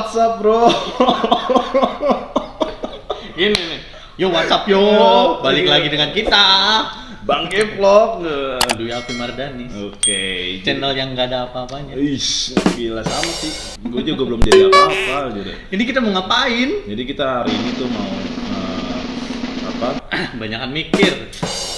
WhatsApp bro. Ini nih. Yo WhatsApp yo. Balik lagi dengan kita. Bang Vlog. Dwi Alfi Mardani. Oke. Channel yang nggak ada apa-apanya. Ish, gila sama sih. Gue juga belum jadi apa-apa gitu. Ini kita mau ngapain? Jadi kita hari ini tuh mau eh, apa? Banyakan mikir.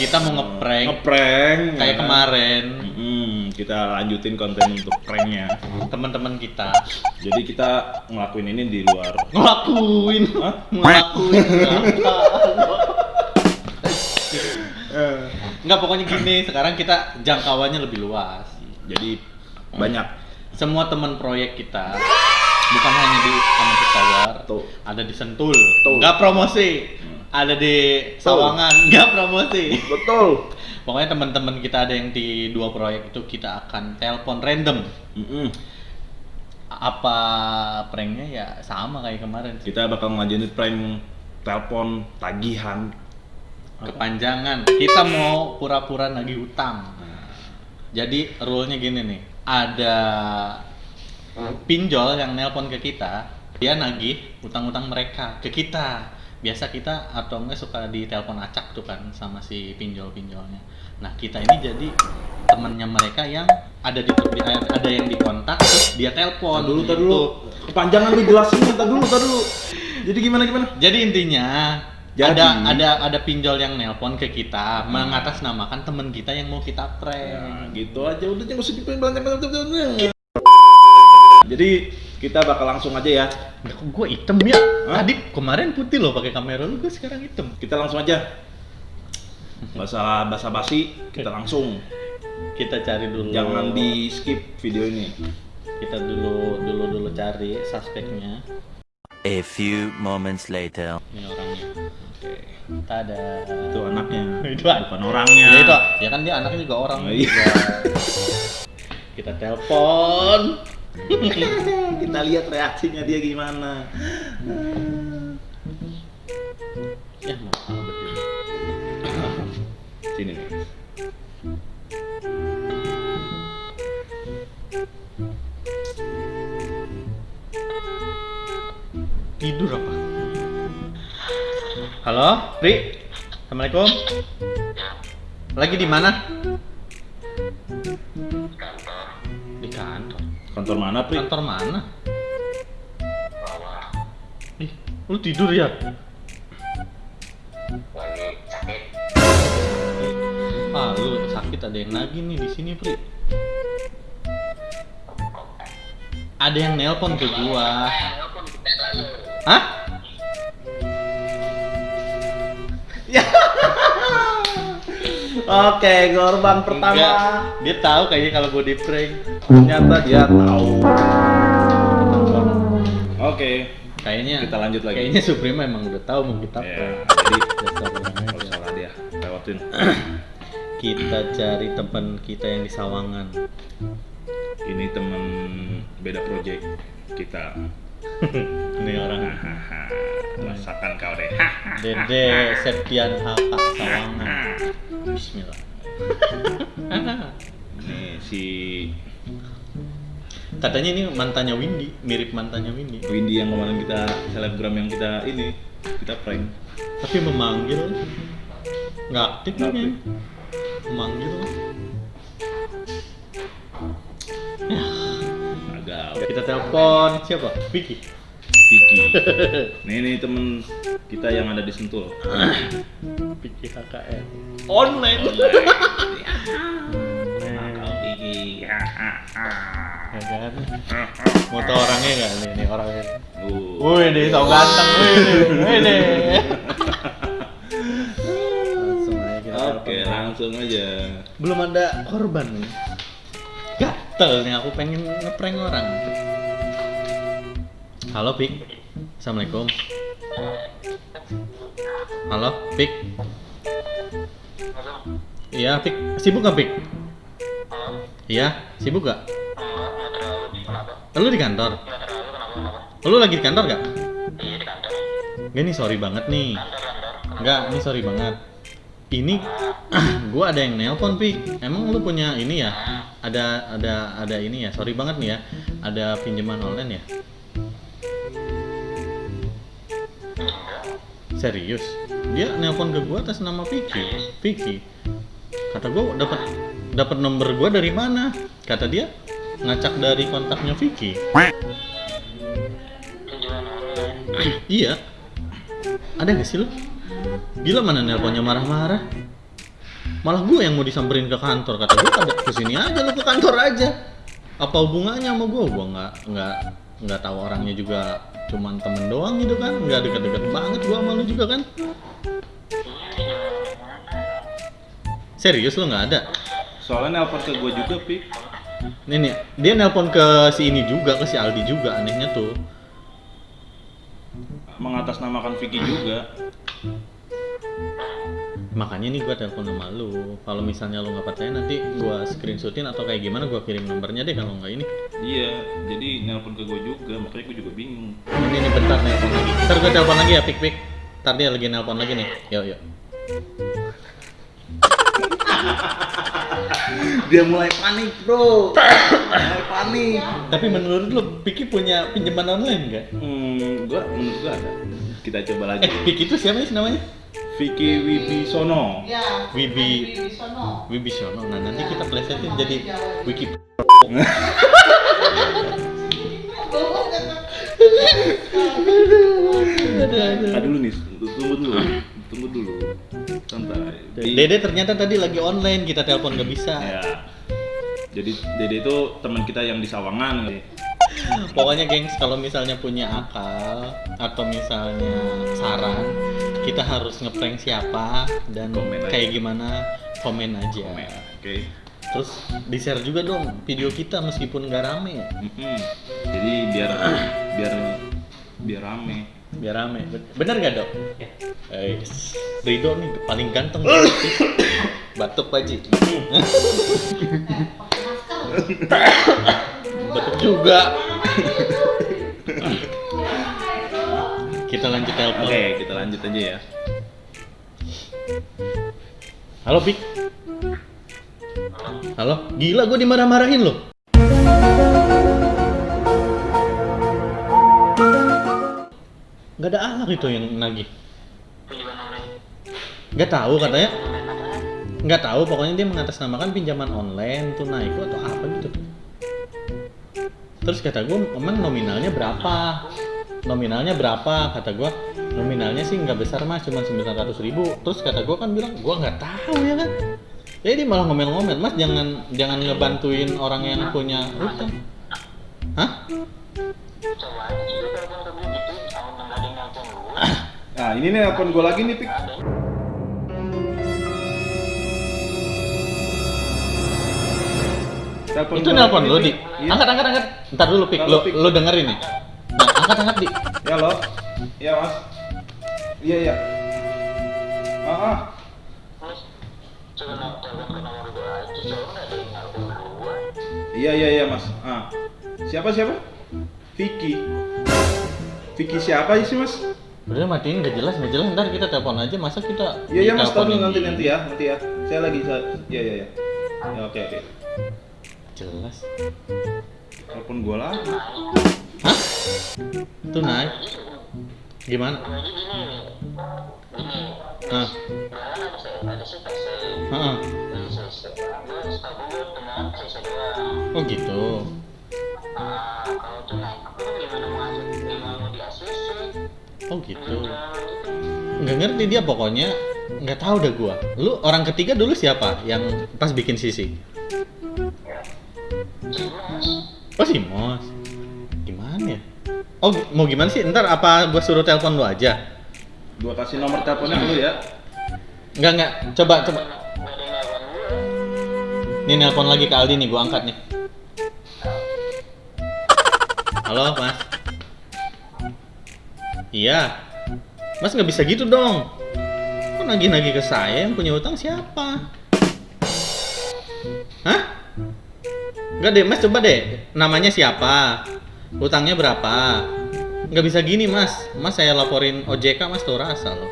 Kita mau ngeprank Ngeprank. kayak ya. kemarin Mm, kita lanjutin konten untuk pranknya. teman-teman kita Jadi kita ngelakuin ini di luar. ngelakuin Hah? ngelakuin Enggak pokoknya gini, sekarang kita jangkauannya lebih luas. Jadi banyak Semua teman proyek kita bukan hanya di Amatir Tower, Tuh. ada di Sentul, Tuh. nggak promosi, ada di Sawangan, nggak promosi. betul. Pokoknya teman-teman kita ada yang di dua proyek itu kita akan telepon random. Mm-mm. Apa pranknya ya sama kayak kemarin sih. Kita bakal ngajarin prank telepon tagihan. Kepanjangan. Kita mau pura-pura nagih utang. Jadi rule-nya gini nih, ada pinjol yang nelpon ke kita, dia nagih utang-utang mereka ke kita. Biasa kita atau enggak suka ditelepon acak tuh kan sama si pinjol-pinjolnya. Nah, kita ini jadi temennya mereka yang ada di, ada yang dikontak terus dia telepon. Dulu, gitu. dulu. Kepanjangan nih jelasin, tar dulu, tar dulu. Jadi gimana gimana? Jadi intinya Jadi- ada ada ada pinjol yang nelpon ke kita mengatasnamakan teman kita yang mau kita prank. Ya, gitu aja udah jangan usah dipelan Jadi kita bakal langsung aja ya. Kok gue hitam ya. Hah? Tadi kemarin putih loh pakai kamera lu, gue sekarang hitam. Kita langsung aja. Bahasa basa basi, kita langsung. Kita cari dulu. Jangan di skip video ini. Kita dulu dulu dulu cari suspeknya. A few moments later. Ini orangnya. Oke. Tada. Itu anaknya. Itu an- bukan orangnya. Ya itu, ya kan dia anaknya juga orang. Oh, iya. juga. Kita telepon. kita lihat reaksinya dia gimana. Halo, Ri. Assalamualaikum. Lagi di mana? Di kantor. Kantor mana, Pri? Kantor mana? Ih, lu tidur ya? Ah, lu sakit ada yang nagih nih di sini, Pri. Ada yang nelpon ke gua. Hah? Ya. Oke, korban pertama. Enggak. Dia tahu kayaknya kalau gua di prank. Ternyata dia tahu. Oke, Kayaknya Kita lanjut lagi. Kayaknya Suprema emang udah tahu mau kita Ya, prank. jadi Dasar kalau salah dia lewatin. Kita cari teman kita yang di Sawangan. Ini temen beda project kita. Ini orang Hahaha, rasakan kau deh. Dede Septian Haka Sawangan. Bismillah. Nih si Katanya ini mantannya Windy, mirip mantannya Windy. Windy yang kemarin kita selebgram yang kita ini kita prank. Tapi memanggil nggak aktif nih. Memanggil. Agak Kita telepon siapa? Vicky. Vicky. Nih nih temen kita yang ada di Sentul. Vicky HKR. Online. Nakal Vicky. Ya kan? Mau tau orangnya nggak nih, nih orangnya? Uh. Wih deh, so ganteng, wih deh, Oke, langsung aja. Belum ada korban nih. Gatel nih, aku pengen ngeprank orang. Halo, Pik. Assalamualaikum. Halo, Pik. Iya, Pik. Sibuk nggak, Pik? Iya, sibuk gak? Lu di kantor? Lu lagi di kantor gak? Gak nih sorry banget nih. Enggak, ini sorry banget. Ini gua ada yang nelpon pi. Emang lu punya ini ya? Ada ada ada ini ya. Sorry banget nih ya. Ada pinjaman online ya? Serius? Dia nelpon ke gua atas nama Vicky. Vicky. Kata gua dapat dapat nomor gua dari mana? Kata dia ngacak dari kontaknya Vicky. iya. Ada gak sih lu? Gila mana nelponnya marah-marah. Malah gue yang mau disamperin ke kantor kata gue ada ke sini aja lu ke kantor aja. Apa hubungannya sama gue? Gue nggak nggak nggak tahu orangnya juga cuman temen doang gitu kan. Nggak deket-deket banget gue sama lu juga kan. Serius lu nggak ada? Soalnya nelpon ke gue juga, Pik. nih nih. Dia nelpon ke si ini juga ke si Aldi juga anehnya tuh. Mengatasnamakan Vicky juga. Makanya nih gue telepon sama lu kalau misalnya lu nggak percaya nanti gue screenshotin atau kayak gimana gue kirim nomornya deh kalau nggak ini Iya, jadi nelpon ke gue juga, makanya gue juga bingung. ini nih bentar nelpon lagi ntar gue telepon lagi ya pik pik ntar dia lagi nelpon lagi nih yuk yuk Dia mulai panik, bro. mulai panik. tapi menurut lu Piki punya pinjaman online nggak Hmm, gua menurut gua ada. Kita coba lagi. eh Piki itu siapa sih namanya Vicky Wibisono. Ya. Wibi Wibisono. Wibisono nah nanti kita plesetin jadi wiki Ah dulu nih, tunggu dulu. Tunggu dulu. Santai. Dede ternyata tadi lagi online kita telepon nggak bisa Ya. Jadi Dede itu teman kita yang di Sawangan. Pokoknya gengs kalau misalnya punya akal atau misalnya saran kita harus ngeprank siapa dan Komen aja. kayak gimana komen aja. Komen. Oke. Terus di share juga dong video kita meskipun nggak rame ya. Mm-mm. Jadi biar biar biar rame. Biar rame. Bener gak dok? Eh, Rido nih paling ganteng. Batuk Paji. Batuk juga. kita lanjut telepon. Oke, kita lanjut aja ya. Halo Pik. Halo, gila gue dimarah-marahin loh. Gak ada anak itu yang nagih. Gak tahu katanya. Gak tahu, pokoknya dia mengatasnamakan pinjaman online tunai itu atau apa gitu. Terus kata gue, emang nominalnya berapa? Nominalnya berapa? Kata gue, nominalnya sih nggak besar mas, cuma 900 ribu. Terus kata gue kan bilang, gue nggak tahu ya kan. Jadi malah ngomel-ngomel, mas jangan jangan ngebantuin orang yang punya utang. Hah? Nah, ini nih nelpon gue lagi nih, Pik. Telepon Itu nelpon lu nih, di. Angkat angkat angkat. Ntar dulu pik, lu lu dengerin nih. Angkat angkat di. Ya lo. Iya, Mas. Iya, iya. Ah, ah. Iya, iya, iya, Mas. Ah. Siapa siapa? Vicky. Vicky siapa sih, Mas? Udah matiin nggak jelas nggak jelas ntar kita telepon aja masa kita Iya, iya, Mas. Tahu diteleponin nanti nanti ya, nanti ya. Saya lagi saya Iya, iya, iya. Ya, oke, oke. Jelas. Telepon gua lagi. Hah? Tuh naik. Gimana? Ah. Heeh. Oh gitu. Oh gitu. Nggak ngerti dia pokoknya nggak tahu dah gua. Lu orang ketiga dulu siapa yang pas bikin sisi? Oh si Mos. Oh mau gimana sih? Ntar apa gua suruh telepon lu aja? Gua kasih nomor teleponnya dulu ya. Enggak enggak. Coba coba. Nih nelpon lagi ke Aldi nih, gua angkat nih. Halo, Mas. Iya. Mas nggak bisa gitu dong. Kok nagih-nagih ke saya yang punya utang siapa? Hah? Enggak deh, Mas coba deh. Namanya siapa? Utangnya berapa? nggak bisa gini mas. Mas saya laporin OJK mas tuh rasa loh.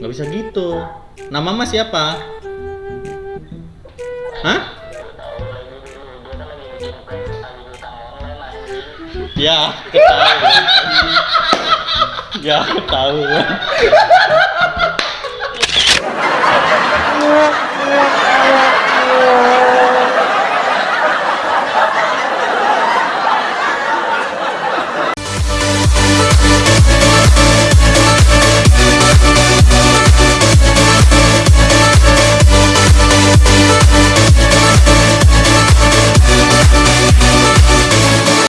Nggak bisa gitu. Nama mas siapa? Hah? Ya ketahuan. Ya ketahuan.